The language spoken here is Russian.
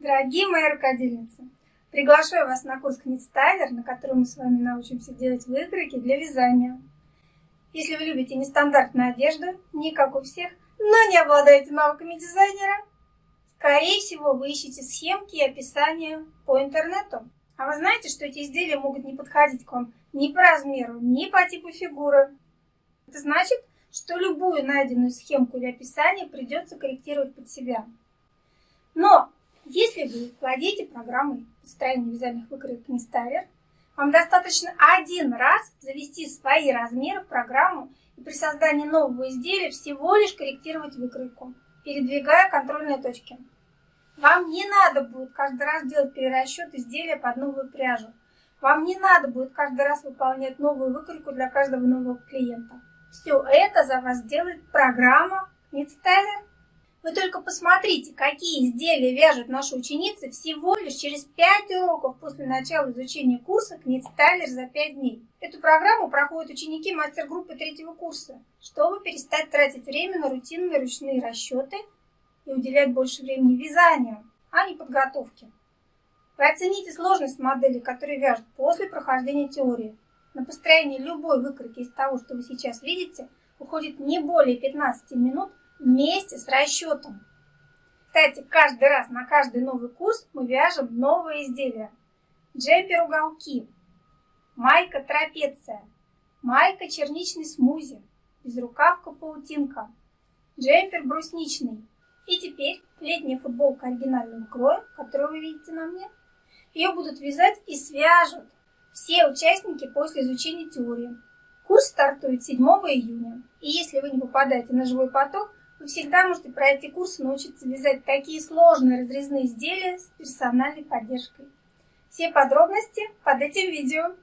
Дорогие мои рукодельницы, приглашаю вас на курс Книтстайлер, на котором мы с вами научимся делать выкройки для вязания. Если вы любите нестандартную одежду, не как у всех, но не обладаете навыками дизайнера, скорее всего вы ищете схемки и описания по интернету. А вы знаете, что эти изделия могут не подходить к вам ни по размеру, ни по типу фигуры. Это значит, что любую найденную схемку или описание придется корректировать под себя. Но если вы владеете программой построения вязальных выкроек Нестайвер, вам достаточно один раз завести свои размеры в программу и при создании нового изделия всего лишь корректировать выкройку, передвигая контрольные точки. Вам не надо будет каждый раз делать перерасчет изделия под новую пряжу. Вам не надо будет каждый раз выполнять новую выкройку для каждого нового клиента. Все это за вас делает программа Knitstyler. Вы только посмотрите, какие изделия вяжут наши ученицы всего лишь через 5 уроков после начала изучения курса Knitstyler за 5 дней. Эту программу проходят ученики мастер-группы третьего курса, чтобы перестать тратить время на рутинные ручные расчеты и уделять больше времени вязанию, а не подготовке. Вы оцените сложность модели, которые вяжут после прохождения теории. На построение любой выкройки из того, что вы сейчас видите, уходит не более 15 минут вместе с расчетом. Кстати, каждый раз на каждый новый курс мы вяжем новые изделия. Джемпер уголки, майка трапеция, майка черничный смузи, безрукавка паутинка, джемпер брусничный. И теперь летняя футболка оригинального кроя, которую вы видите на мне. Ее будут вязать и свяжут все участники после изучения теории. Курс стартует 7 июня. И если вы не попадаете на живой поток, вы всегда можете пройти курс и научиться вязать такие сложные разрезные изделия с персональной поддержкой. Все подробности под этим видео.